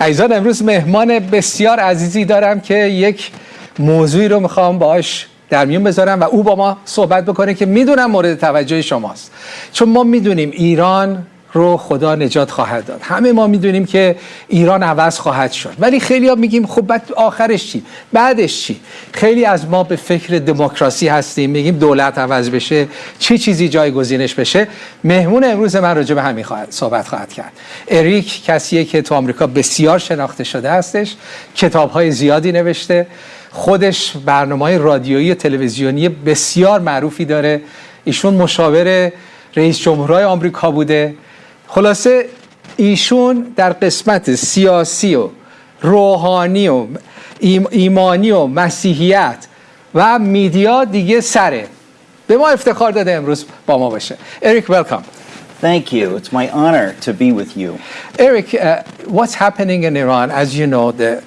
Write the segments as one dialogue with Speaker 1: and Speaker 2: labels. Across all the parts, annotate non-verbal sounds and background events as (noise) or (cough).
Speaker 1: عزیزان امروز مهمان بسیار عزیزی دارم که یک موضوعی رو می‌خوام باش در میون بذارم و او با ما صحبت بکنه که می‌دونم مورد توجه شماست. چون ما می‌دونیم ایران رو خدا نجات خواهد داد. همه ما می‌دونیم که ایران عوض خواهد شد. ولی خیلی ها میگیم خب بعد آخرش چی؟ بعدش چی؟ خیلی از ما به فکر دموکراسی هستیم. میگیم دولت عوض بشه چه چیزی جایگزینش بشه؟ مهمون امروز من راجع به همین خواهد صحبت خواهد کرد. اریک کسیه که تو آمریکا بسیار شناخته شده هستش کتاب های زیادی نوشته. خودش برنامه رادیویی تلویزیونی بسیار معروفی داره. ایشون مشاور رئیس جمهورهای آمریکا بوده. خلاصه ایشون در قسمت سیاسی و روحانی و ایمانی و مسیحیت و میدیا دیگه سره به ما افتخار داده امروز با ما باشه اریک welcome
Speaker 2: Thank you. It's my honor to be with you.
Speaker 1: Eric, uh, what's happening in Iran, as you know, the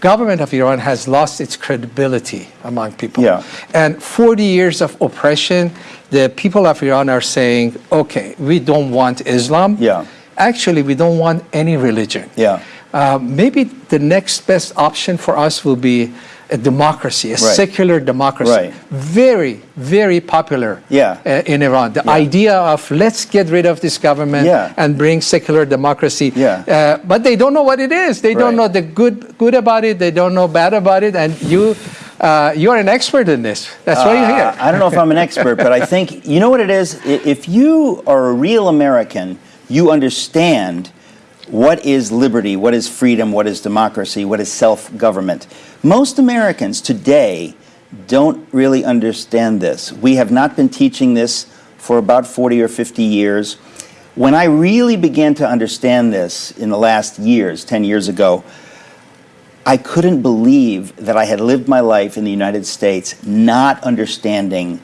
Speaker 1: government of Iran has lost its credibility among people.
Speaker 2: Yeah.
Speaker 1: And 40 years of oppression, the people of Iran are saying, okay, we don't want Islam.
Speaker 2: Yeah.
Speaker 1: Actually, we don't want any religion.
Speaker 2: Yeah.
Speaker 1: Uh, maybe the next best option for us will be a democracy, a
Speaker 2: Right.
Speaker 1: secular democracy.
Speaker 2: Right.
Speaker 1: Very, very popular
Speaker 2: Yeah.
Speaker 1: uh, in Iran. The
Speaker 2: Yeah.
Speaker 1: idea of let's get rid of this government
Speaker 2: Yeah.
Speaker 1: and bring secular democracy.
Speaker 2: Yeah.
Speaker 1: Uh, but they don't know what it is. They don't know the good good about it. They don't know bad about it. And you, uh, you're an expert in this. That's why you're
Speaker 2: Uh,
Speaker 1: here.
Speaker 2: I don't know if I'm an expert, but I think, you know what it is? If you are a real American, you understand what is liberty, what is freedom, what is democracy, what is self government. Most Americans today don't really understand this. We have not been teaching this for about 40 or 50 years. When I really began to understand this in the last years, 10 years ago, I couldn't believe that I had lived my life in the United States not understanding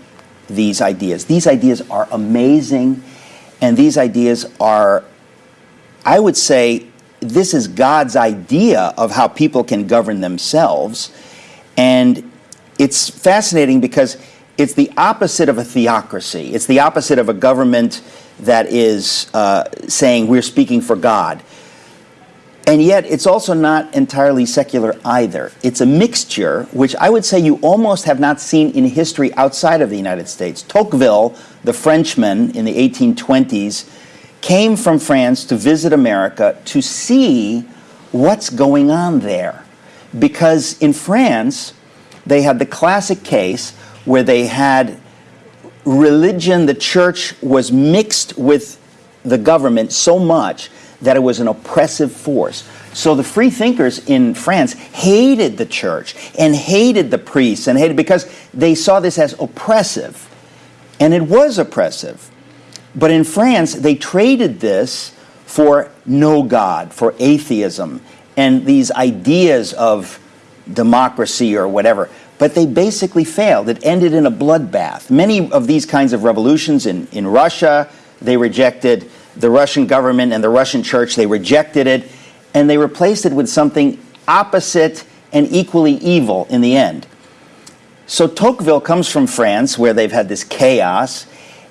Speaker 2: these ideas. These ideas are amazing, and these ideas are, I would say, this is God's idea of how people can govern themselves. And it's fascinating because it's the opposite of a theocracy, it's the opposite of a government that is uh, saying we're speaking for God. And yet, it's also not entirely secular either. It's a mixture, which I would say you almost have not seen in history outside of the United States. Tocqueville, the Frenchman in the 1820s, came from France to visit America to see what's going on there. Because in France, they had the classic case where they had religion, the church was mixed with the government so much that it was an oppressive force. So the free thinkers in France hated the church and hated the priests and hated because they saw this as oppressive. And it was oppressive. But in France, they traded this for no God, for atheism, and these ideas of democracy or whatever. But they basically failed. It ended in a bloodbath. Many of these kinds of revolutions in, in Russia, they rejected the Russian government and the Russian church, they rejected it, and they replaced it with something opposite and equally evil in the end. So Tocqueville comes from France, where they've had this chaos,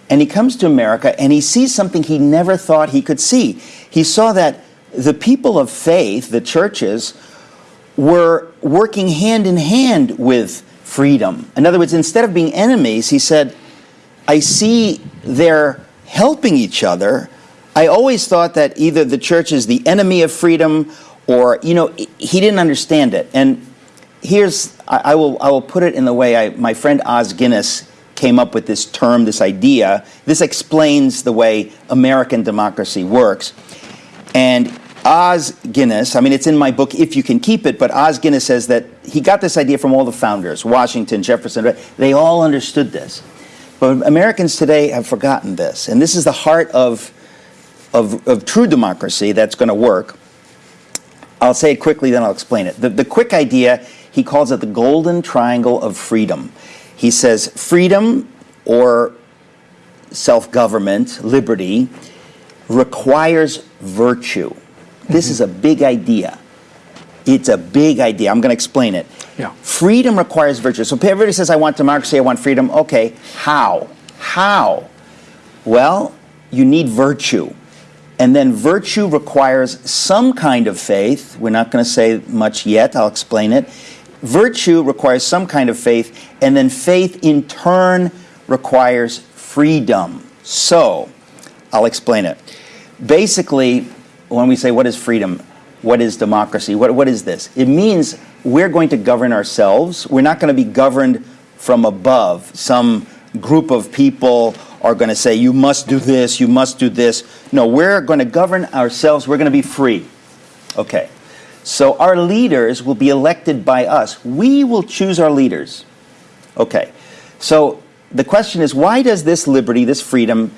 Speaker 2: and he comes to America and he sees something he never thought he could see. He saw that the people of faith, the churches, were working hand in hand with freedom. In other words, instead of being enemies, he said, I see they're helping each other. I always thought that either the church is the enemy of freedom or, you know, he didn't understand it. And here's, I, I will, I will put it in the way I, my friend Os Guinness came up with this term, this idea. This explains the way American democracy works. And Os Guinness, I mean, it's in my book, If You Can Keep It, but Os Guinness says that he got this idea from all the founders Washington, Jefferson, they all understood this. But Americans today have forgotten this. And this is the heart of, of, of true democracy that's going to work. I'll say it quickly, then I'll explain it. The, the quick idea, he calls it the golden triangle of freedom. He says freedom or self government, liberty, requires virtue. This is a big idea. It's a big idea. I'm going to explain it.
Speaker 1: Yeah.
Speaker 2: Freedom requires virtue. So everybody says, I want democracy, I want freedom. Okay, how? How? Well, you need virtue. And then virtue requires some kind of faith. We're not going to say much yet, I'll explain it. Virtue requires some kind of faith, and then faith in turn requires freedom. So, I'll explain it. Basically, when we say what is freedom, what is democracy, what, what is this? It means we're going to govern ourselves. We're not going to be governed from above. Some group of people are going to say, you must do this, you must do this. No, we're going to govern ourselves. We're going to be free. Okay. So our leaders will be elected by us. We will choose our leaders. Okay. So the question is, why does this liberty, this freedom,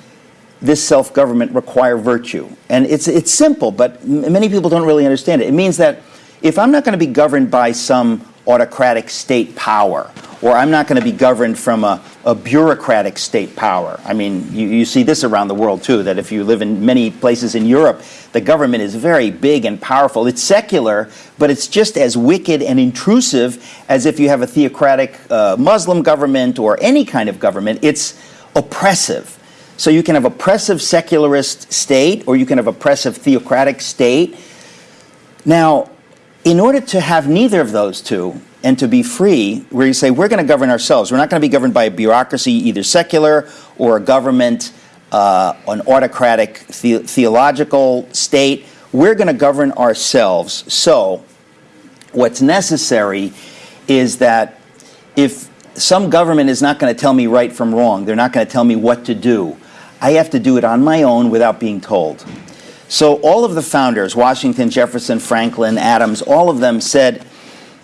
Speaker 2: this self-government require virtue? And it's, it's simple, but many people don't really understand it. It means that if I'm not going to be governed by some autocratic state power, or I'm not going to be governed from a, a bureaucratic state power. I mean, you, you see this around the world too, that if you live in many places in Europe, the government is very big and powerful. It's secular, but it's just as wicked and intrusive as if you have a theocratic uh, Muslim government or any kind of government. It's oppressive. So you can have oppressive secularist state, or you can have oppressive theocratic state. Now, in order to have neither of those two and to be free, where you say we're going to govern ourselves, we're not going to be governed by a bureaucracy, either secular or a government, uh, an autocratic the theological state. We're going to govern ourselves. So, what's necessary is that if some government is not going to tell me right from wrong, they're not going to tell me what to do, I have to do it on my own without being told. So all of the founders, Washington, Jefferson, Franklin, Adams, all of them said,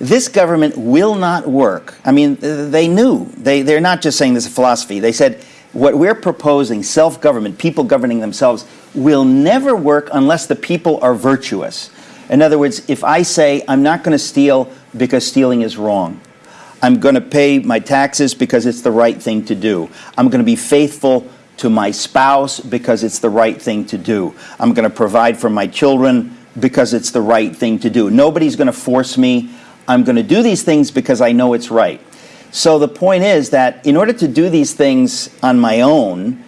Speaker 2: this government will not work. I mean, they knew. They, they're not just saying this is a philosophy. They said, what we're proposing, self-government, people governing themselves, will never work unless the people are virtuous. In other words, if I say, I'm not going to steal because stealing is wrong, I'm going to pay my taxes because it's the right thing to do, I'm going to be faithful to my spouse because it's the right thing to do. I'm going to provide for my children because it's the right thing to do. Nobody's going to force me. I'm going to do these things because I know it's right. So the point is that in order to do these things on my own,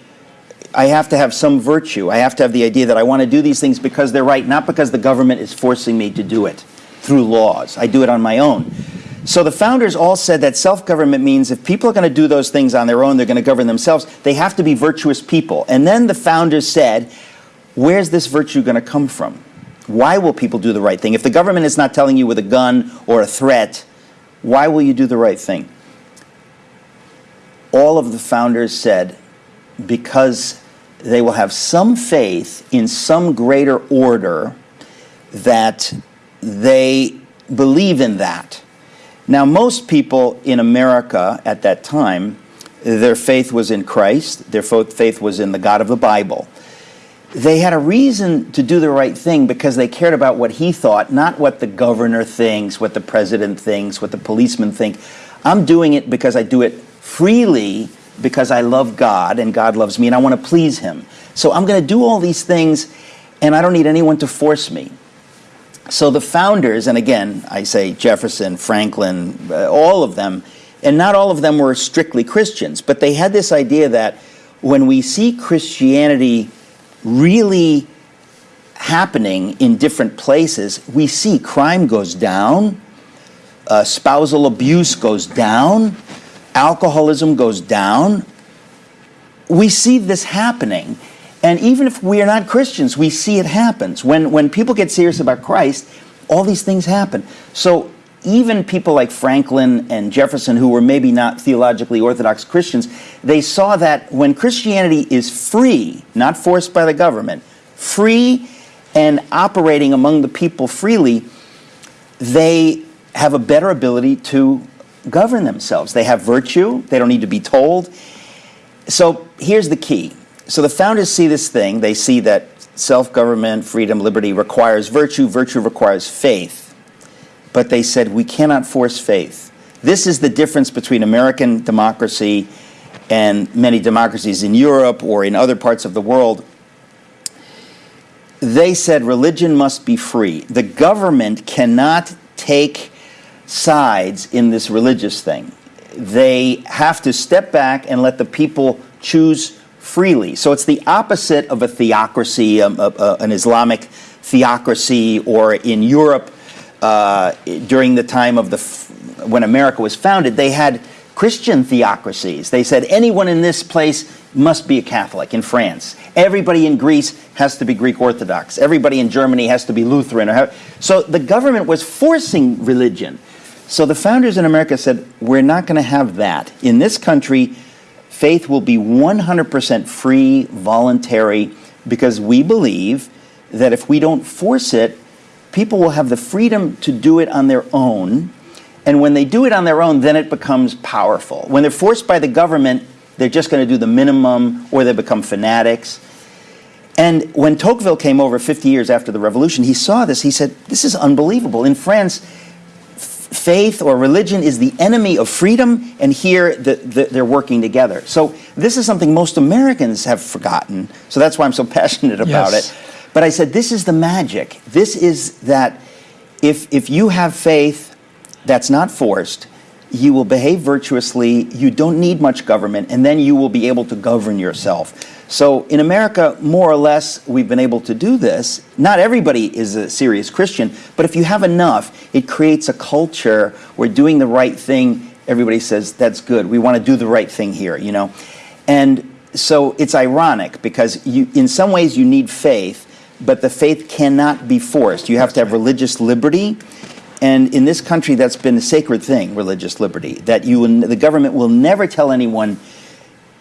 Speaker 2: I have to have some virtue. I have to have the idea that I want to do these things because they're right, not because the government is forcing me to do it through laws. I do it on my own. So the founders all said that self-government means if people are going to do those things on their own, they're going to govern themselves, they have to be virtuous people. And then the founders said, where's this virtue going to come from? Why will people do the right thing? If the government is not telling you with a gun or a threat, why will you do the right thing? All of the founders said, because they will have some faith in some greater order that they believe in that. Now, most people in America at that time, their faith was in Christ, their faith was in the God of the Bible. They had a reason to do the right thing because they cared about what he thought, not what the governor thinks, what the president thinks, what the policeman think. I'm doing it because I do it freely because I love God and God loves me and I want to please him. So I'm going to do all these things and I don't need anyone to force me. So the founders, and again, I say Jefferson, Franklin, uh, all of them, and not all of them were strictly Christians, but they had this idea that when we see Christianity really happening in different places, we see crime goes down, uh, spousal abuse goes down, alcoholism goes down. We see this happening. And even if we are not Christians, we see it happens. When, when people get serious about Christ, all these things happen. So even people like Franklin and Jefferson, who were maybe not theologically orthodox Christians, they saw that when Christianity is free, not forced by the government, free and operating among the people freely, they have a better ability to govern themselves. They have virtue, they don't need to be told. So here's the key so the founders see this thing. They see that self-government, freedom, liberty requires virtue. Virtue requires faith. But they said, we cannot force faith. This is the difference between American democracy and many democracies in Europe or in other parts of the world. They said religion must be free. The government cannot take sides in this religious thing. They have to step back and let the people choose freely. So it's the opposite of a theocracy, um, uh, uh, an Islamic theocracy, or in Europe uh, during the time of the when America was founded, they had Christian theocracies. They said anyone in this place must be a Catholic in France. Everybody in Greece has to be Greek Orthodox. Everybody in Germany has to be Lutheran. So the government was forcing religion. So the founders in America said, we're not going to have that. In this country, faith will be 100% free, voluntary, because we believe that if we don't force it, people will have the freedom to do it on their own. And when they do it on their own, then it becomes powerful. When they're forced by the government, they're just going to do the minimum or they become fanatics. And when Tocqueville came over 50 years after the revolution, he saw this. He said, This is unbelievable. In France, faith or religion is the enemy of freedom, and here the, the, they're working together. So, this is something most Americans have forgotten. So, that's why I'm so (laughs) passionate about
Speaker 1: Yes.
Speaker 2: it. But I said, This is the magic. This is that if, if you have faith that's not forced, you will behave virtuously, you don't need much government, and then you will be able to govern yourself. So in America, more or less, we've been able to do this. Not everybody is a serious Christian, but if you have enough, it creates a culture where doing the right thing, everybody says, that's good. We want to do the right thing here, you know? And so it's ironic because you, in some ways you need faith, but the faith cannot be forced. You have to have religious liberty. And in this country, that's been a sacred thing, religious liberty, that you, will- the government will never tell anyone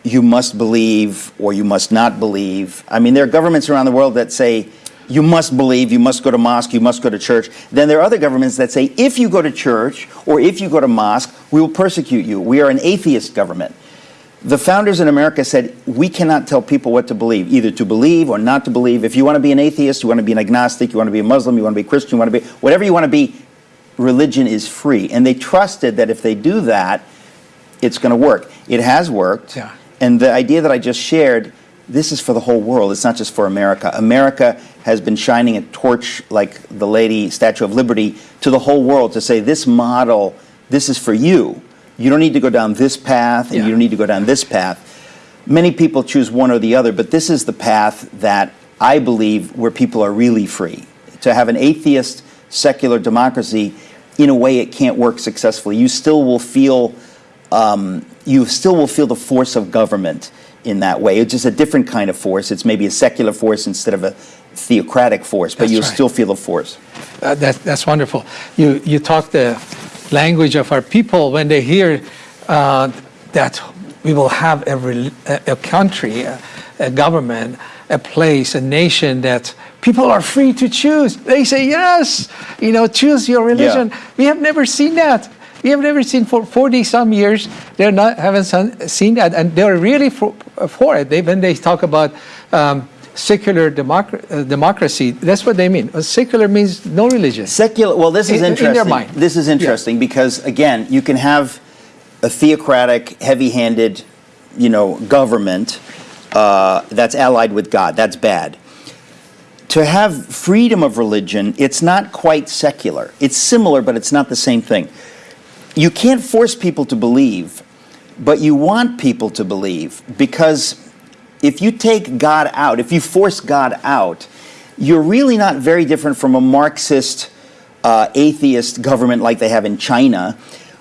Speaker 2: you must believe or you must not believe. I mean, there are governments around the world that say you must believe, you must go to mosque, you must go to church. Then there are other governments that say if you go to church or if you go to mosque, we will persecute you. We are an atheist government. The founders in America said we cannot tell people what to believe, either to believe or not to believe. If you want to be an atheist, you want to be an agnostic, you want to be a Muslim, you want to be a Christian, you want to be whatever you want to be, religion is free. And they trusted that if they do that, it's going to work. It has worked.
Speaker 1: Yeah.
Speaker 2: And the idea that I just shared, this is for the whole world. It's not just for America. America has been shining a torch like the lady Statue of Liberty to the whole world to say this model, this is for you. You don't need to go down this path and
Speaker 1: Yeah.
Speaker 2: you don't need to go down this path. Many people choose one or the other, but this is the path that I believe where people are really free. To have an atheist secular democracy, in a way, it can't work successfully. You still will feel um, you still will feel the force of government in that way. It's just a different kind of force. It's maybe a secular force instead of a theocratic force, but
Speaker 1: That's
Speaker 2: you'll
Speaker 1: right.
Speaker 2: still feel the force.
Speaker 1: Uh, that, that's wonderful. You, you talk the language of our people when they hear uh, that we will have a, a, country, a, a government, a place, a nation that people are free to choose. They say, yes, you know, choose your religion. We have never seen that. We have never seen for 40 some years, they're not, haven't seen that. And they're really for, for it. They, when they talk about um, secular democ- uh, democracy, that's what they mean. Uh, Secular means no religion.
Speaker 2: Secular. Well, this is
Speaker 1: In- in their
Speaker 2: interesting.
Speaker 1: mind.
Speaker 2: This is interesting because again, you can have a theocratic, heavy-handed, you know, government uh, that's allied with God. That's bad. To have freedom of religion, it's not quite secular. It's similar, but it's not the same thing. You can't force people to believe, but you want people to believe because if you take God out, if you force God out, you're really not very different from a Marxist, uh, atheist government like they have in China,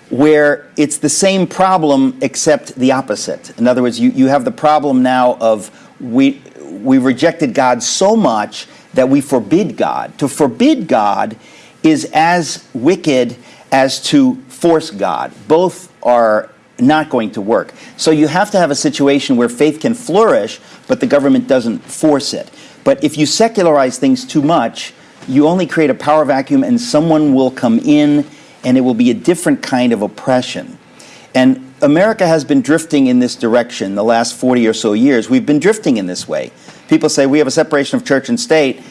Speaker 2: where it's the same problem except the opposite. In other words, you, you have the problem now of we, we rejected God so much that we forbid God. To forbid God is as wicked as to force God. Both are not going to work. So you have to have a situation where faith can flourish, but the government doesn't force it. But if you secularize things too much, you only create a power vacuum and someone will come in and it will be a different kind of oppression. And America has been drifting in this direction the last 40 or so years. We've been drifting in this way. People say we have a separation of church and state.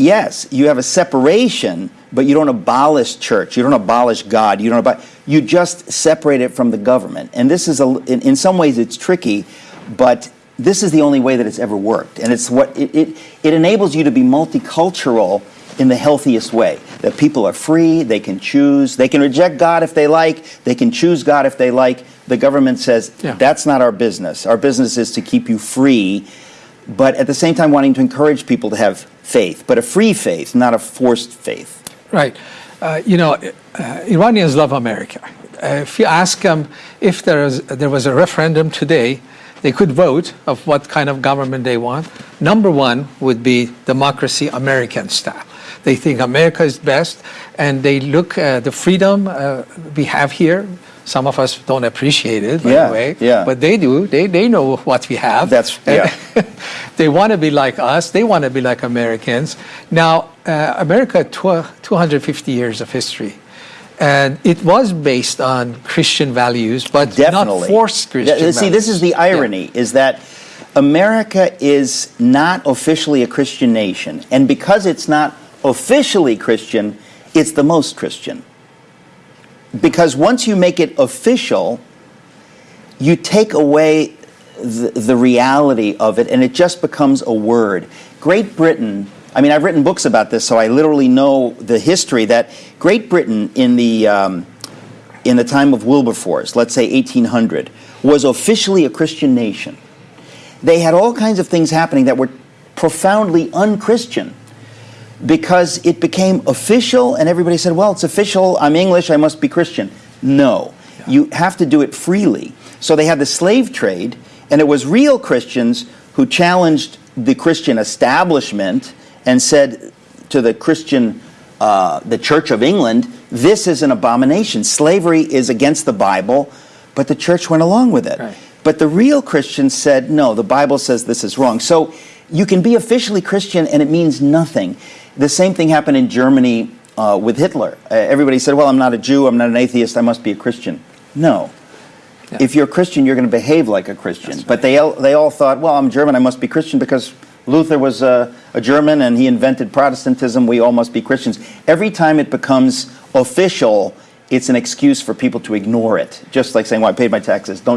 Speaker 2: Yes, you have a separation, but you don't abolish church. You don't abolish God. You don't abolish, you just separate it from the government. And this is a, in, in some ways it's tricky, but this is the only way that it's ever worked. And it's what it, it, it enables you to be multicultural in the healthiest way. That people are free, they can choose, they can reject God if they like, they can choose God if they like, the government says,
Speaker 1: Yeah.
Speaker 2: that's not our business. Our business is to keep you free, but at the same time wanting to encourage people to have faith, but a free faith, not a forced faith.
Speaker 1: Right. Uh, you know, uh, Iranians love America. Uh, if you ask them if there, is, there was a referendum today, they could vote of what kind of government they want. Number one would be democracy, American style. They think America is best, and they look at the freedom uh, we have here. Some of us don't appreciate it, by
Speaker 2: Yeah,
Speaker 1: the way,
Speaker 2: yeah.
Speaker 1: but they do. They, they know what we have.
Speaker 2: That's- yeah. (laughs)
Speaker 1: they want to be like us. They want to be like Americans. Now, uh, America, tw- 250 years of history. And it was based on Christian values, but
Speaker 2: Definitely.
Speaker 1: not forced Christian
Speaker 2: Yeah, See, this is the irony, is that America is not officially a Christian nation, and because it's not officially Christian, it's the most Christian. Because once you make it official, you take away the, the reality of it, and it just becomes a word. Great Britain, I mean, I've written books about this, so I literally know the history that Great Britain in the um, in the time of Wilberforce, let's say 1800, was officially a Christian nation. They had all kinds of things happening that were profoundly unchristian because it became official and everybody said, well, it's official, I'm English, I must be Christian. No, you have to do it freely. So they had the slave trade, and it was real Christians who challenged the Christian establishment and said to the Christian, uh, the Church of England, this is an abomination. Slavery is against the Bible, but the church went along with it.
Speaker 1: Right.
Speaker 2: But the real Christians said, no, the Bible says this is wrong. So you can be officially Christian and it means nothing. The same thing happened in Germany uh, with Hitler. Uh, everybody said, well, I'm not a Jew, I'm not an atheist, I must be a Christian. No.
Speaker 1: Yeah.
Speaker 2: If you're a Christian, you're going to behave like a Christian.
Speaker 1: That's
Speaker 2: But they all, they all thought, well, I'm German, I must be Christian because Luther was a, a German and he invented Protestantism, we all must be Christians. Every time it becomes official, it's an excuse for people to ignore it. Just like saying, well, I paid my taxes, don't